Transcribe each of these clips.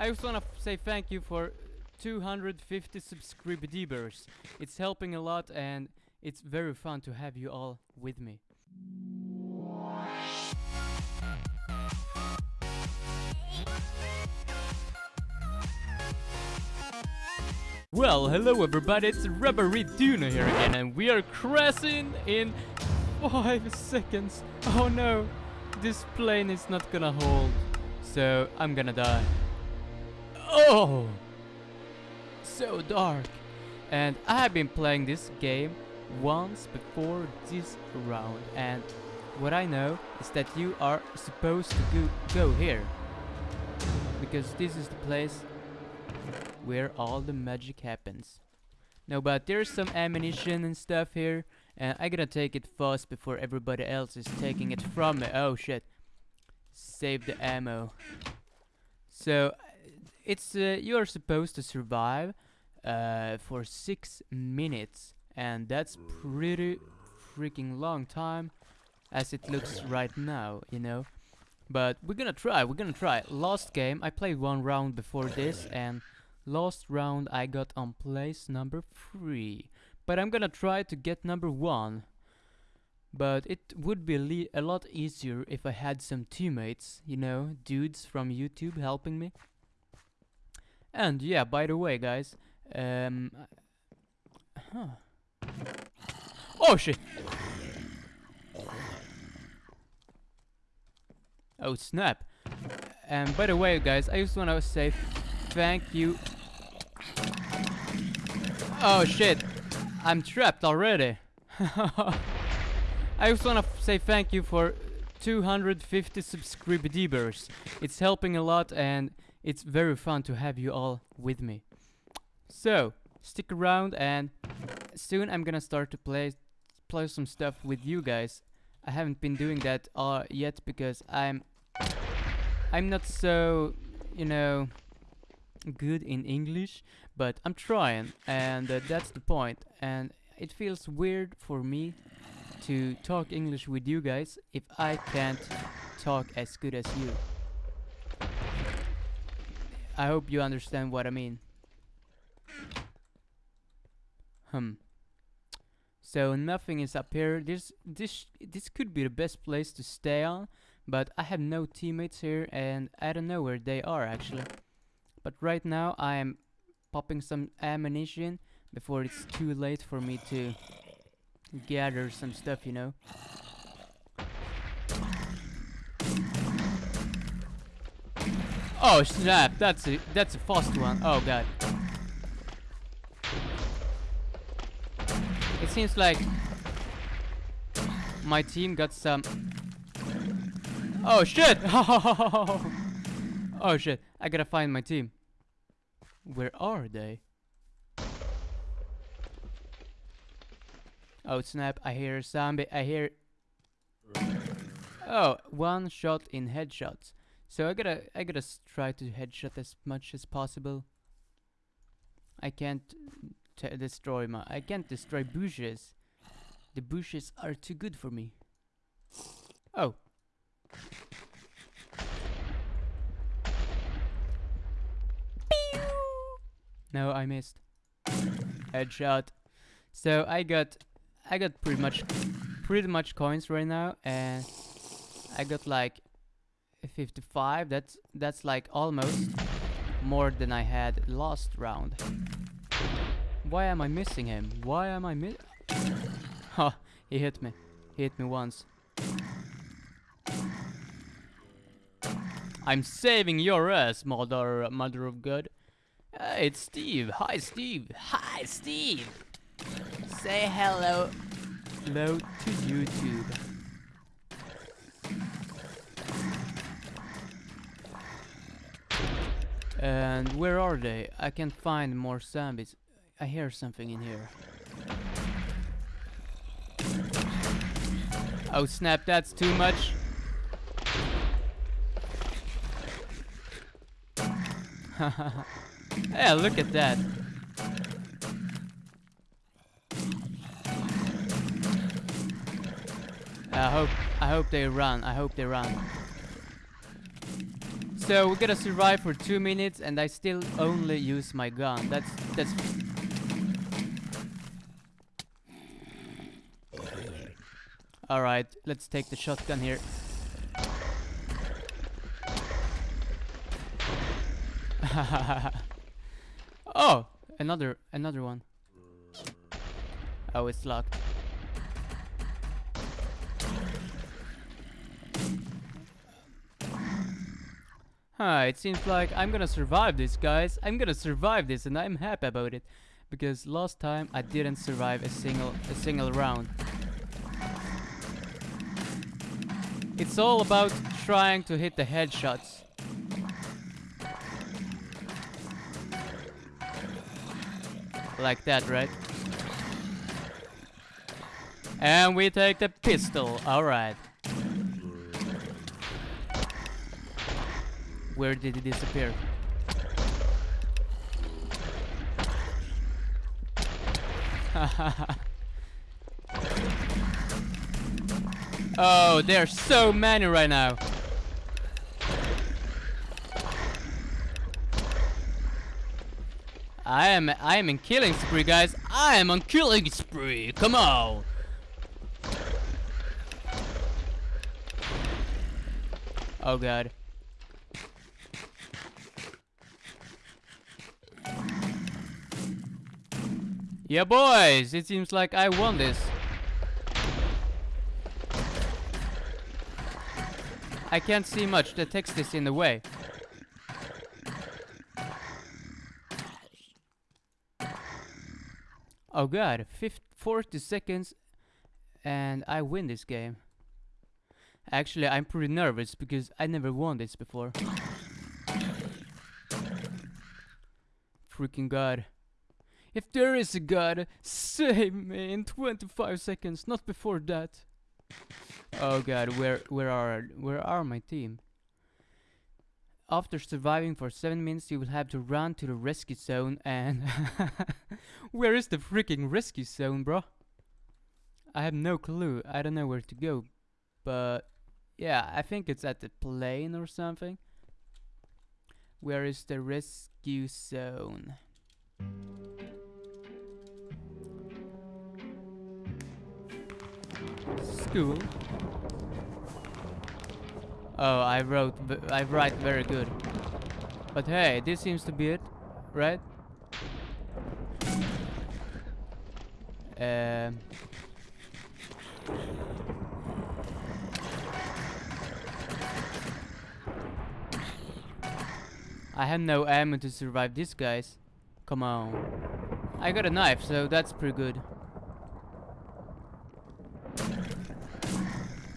I just wanna say thank you for 250 subscribers. It's helping a lot and it's very fun to have you all with me. Well, hello everybody, it's Rubbery Duna here again, and we are crashing in 5 seconds. Oh no, this plane is not gonna hold, so I'm gonna die. Oh! So dark. And I have been playing this game once before this round, and what I know is that you are supposed to go, go here. Because this is the place where all the magic happens. No, but there's some ammunition and stuff here, and I gotta take it fast before everybody else is taking it from me. Oh shit. Save the ammo. So, it's, uh, you're supposed to survive, uh, for six minutes, and that's pretty freaking long time, as it looks right now, you know. But we're gonna try, we're gonna try. Last game, I played one round before this, and Last round I got on place number 3. But I'm gonna try to get number 1. But it would be a lot easier if I had some teammates, you know, dudes from YouTube helping me. And yeah, by the way guys, um... Huh. Oh shit! Oh snap! And by the way guys, I just wanna say thank you Oh shit, I'm trapped already. I just wanna say thank you for 250 subscribers. It's helping a lot and it's very fun to have you all with me. So, stick around and soon I'm gonna start to play play some stuff with you guys. I haven't been doing that uh, yet because I'm I'm not so, you know, good in English, but I'm trying, and uh, that's the point. And it feels weird for me to talk English with you guys if I can't talk as good as you. I hope you understand what I mean. Hmm. So nothing is up here. This this this could be the best place to stay on, but I have no teammates here and I don't know where they are actually. But right now I am popping some ammunition before it's too late for me to gather some stuff, you know. Oh snap, that's a that's a fast one. Oh god. It seems like my team got some Oh shit! oh shit, I gotta find my team. Where are they? Oh snap, I hear a zombie, I hear... Oh, one shot in headshots. So I gotta, I gotta try to headshot as much as possible. I can't mm, destroy my, I can't destroy bushes. The bushes are too good for me. Oh. No, I missed. Headshot. So I got I got pretty much pretty much coins right now and I got like 55. That's that's like almost more than I had last round. Why am I missing him? Why am I miss Ha, he hit me. He hit me once. I'm saving your ass, mother mother of God. It's Steve. Hi, Steve. Hi, Steve. Say hello. Hello to YouTube. And where are they? I can't find more zombies. I hear something in here. Oh snap, that's too much. Yeah, look at that. I hope I hope they run. I hope they run. So we gotta survive for two minutes, and I still only use my gun. That's that's. All right, let's take the shotgun here. oh, another another one. Oh, it's locked. Huh, it seems like I'm gonna survive this, guys. I'm gonna survive this, and I'm happy about it. Because last time I didn't survive a single a single round. It's all about trying to hit the headshots. Like that, right? And we take the pistol, alright. Where did he disappear? oh, there's so many right now. I am I am in killing spree, guys. I am on killing spree. Come on. Oh god. Yeah, boys, it seems like I won this. I can't see much, the text is in the way. Oh god, 50, 40 seconds and I win this game. Actually, I'm pretty nervous because I never won this before. Freaking god. If there is a god, save me in 25 seconds, not before that. Oh god, where where are where are my team? After surviving for 7 minutes, you will have to run to the rescue zone and... where is the freaking rescue zone, bro? I have no clue. I don't know where to go. But... Yeah, I think it's at the plane or something. Where is the rescue zone? School. Oh, I wrote, I write very good. But hey, this seems to be it, right? Um. I have no ammo to survive these guys. Come on. I got a knife, so that's pretty good.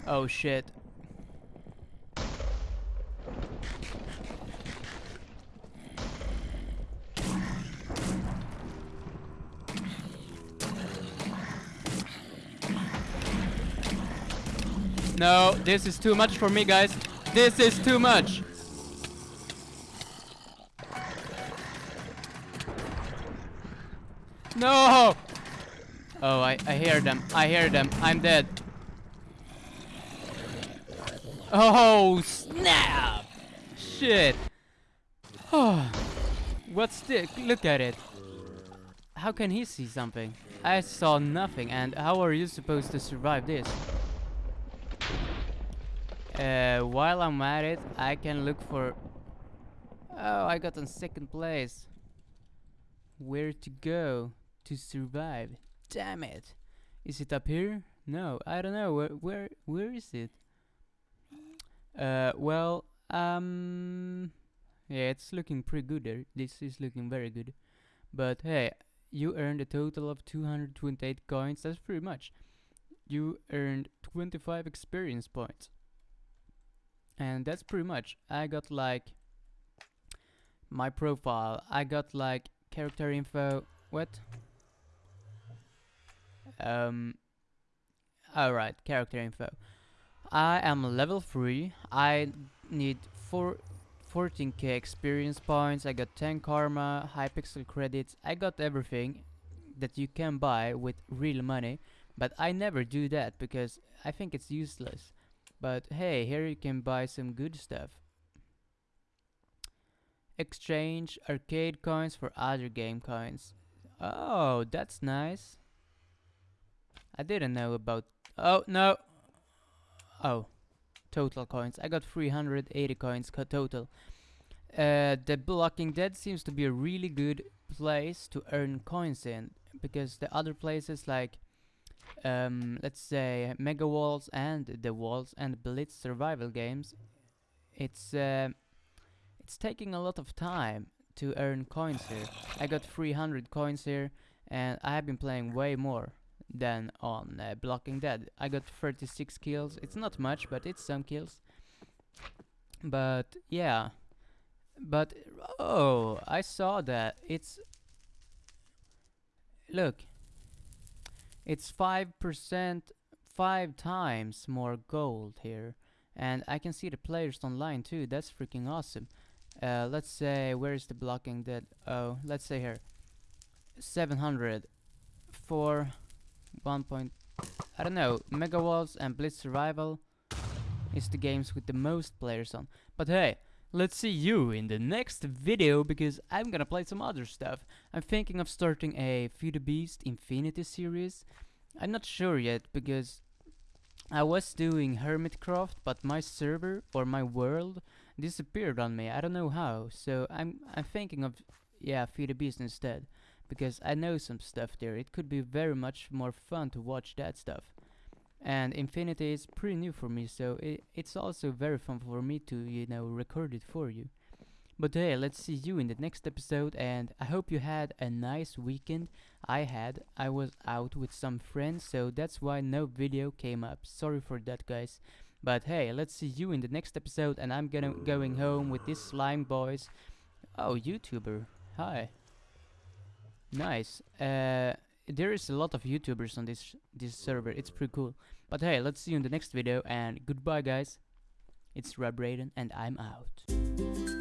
Oh shit. No, this is too much for me, guys. This is too much. No! Oh, I, I hear them. I hear them. I'm dead. Oh, snap! Shit. Oh, what's this? Look at it. How can he see something? I saw nothing, and how are you supposed to survive this? Uh, while I'm at it, I can look for... Oh, I got in second place. Where to go to survive? Damn it. Is it up here? No, I don't know. Where where where is it? Uh, well, um, yeah, it's looking pretty good there. This is looking very good. But hey, you earned a total of 228 coins. That's pretty much. You earned 25 experience points. And that's pretty much. I got like my profile. I got like character info. What? Um. Alright, character info. I am level 3. I need 4 14k experience points. I got 10 karma, hypixel credits. I got everything that you can buy with real money. But I never do that because I think it's useless. But hey, here you can buy some good stuff. Exchange arcade coins for other game coins. Oh, that's nice. I didn't know about... Oh, no! Oh, total coins. I got 380 coins co total. Uh, the Blocking Dead seems to be a really good place to earn coins in because the other places like um, let's say Mega Walls and The Walls and Blitz survival games it's uh, it's taking a lot of time to earn coins here. I got 300 coins here and I have been playing way more than on uh, Blocking Dead. I got 36 kills. It's not much, but it's some kills. But yeah. But oh, I saw that. It's Look. It's 5% 5 times more gold here. And I can see the players online too. That's freaking awesome. Uh, let's say, where is the blocking dead? Oh, let's say here. 700 for 1 point... I don't know, Mega Walls and Blitz Survival is the games with the most players on. But hey, let's see you in the next video because I'm gonna play some other stuff. I'm thinking of starting a Feed the Beast Infinity series. I'm not sure yet because I was doing Hermitcraft, but my server or my world disappeared on me. I don't know how. So I'm I'm thinking of yeah, Feed the Beast instead because I know some stuff there. It could be very much more fun to watch that stuff. And Infinity is pretty new for me, so it, it's also very fun for me to, you know, record it for you. But hey, let's see you in the next episode and I hope you had a nice weekend. I had. I was out with some friends, so that's why no video came up. Sorry for that guys. But hey, let's see you in the next episode and I'm gonna going home with this slime boys. Oh, YouTuber. Hi. Nice. Uh, there is a lot of YouTubers on this this server. It's pretty cool. But hey, let's see you in the next video and goodbye guys. It's Rob Raiden and I'm out.